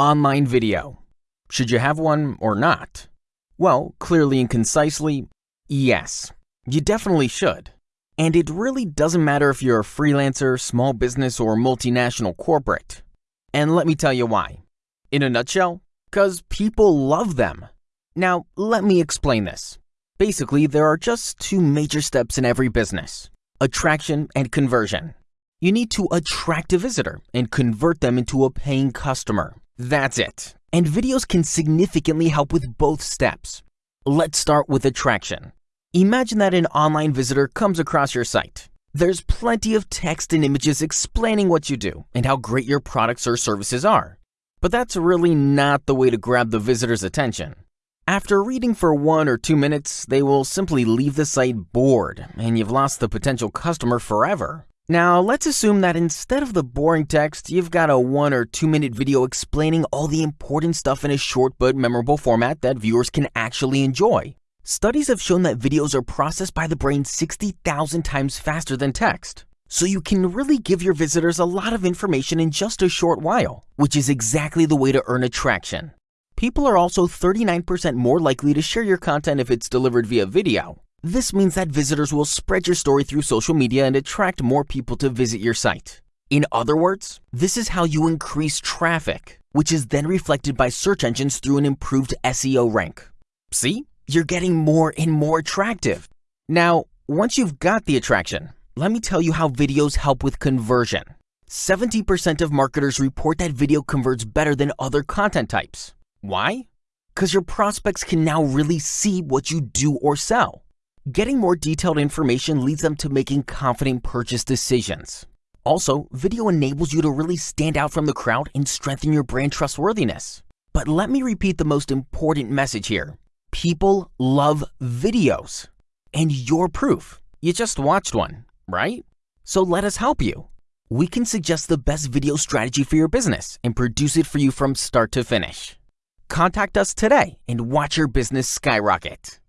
Online video. Should you have one or not? Well, clearly and concisely, yes. You definitely should. And it really doesn't matter if you're a freelancer, small business, or multinational corporate. And let me tell you why. In a nutshell, because people love them. Now, let me explain this. Basically, there are just two major steps in every business attraction and conversion. You need to attract a visitor and convert them into a paying customer. That's it. And videos can significantly help with both steps. Let's start with attraction. Imagine that an online visitor comes across your site. There's plenty of text and images explaining what you do and how great your products or services are. But that's really not the way to grab the visitor's attention. After reading for one or two minutes, they will simply leave the site bored and you've lost the potential customer forever. Now, let's assume that instead of the boring text, you've got a one or two minute video explaining all the important stuff in a short but memorable format that viewers can actually enjoy. Studies have shown that videos are processed by the brain 60,000 times faster than text. So you can really give your visitors a lot of information in just a short while, which is exactly the way to earn attraction. People are also 39% more likely to share your content if it's delivered via video, this means that visitors will spread your story through social media and attract more people to visit your site. In other words, this is how you increase traffic, which is then reflected by search engines through an improved SEO rank. See? You're getting more and more attractive. Now, once you've got the attraction, let me tell you how videos help with conversion. 70% of marketers report that video converts better than other content types. Why? Because your prospects can now really see what you do or sell. Getting more detailed information leads them to making confident purchase decisions. Also, video enables you to really stand out from the crowd and strengthen your brand trustworthiness. But let me repeat the most important message here. People love videos. And you're proof. You just watched one, right? So let us help you. We can suggest the best video strategy for your business and produce it for you from start to finish. Contact us today and watch your business skyrocket.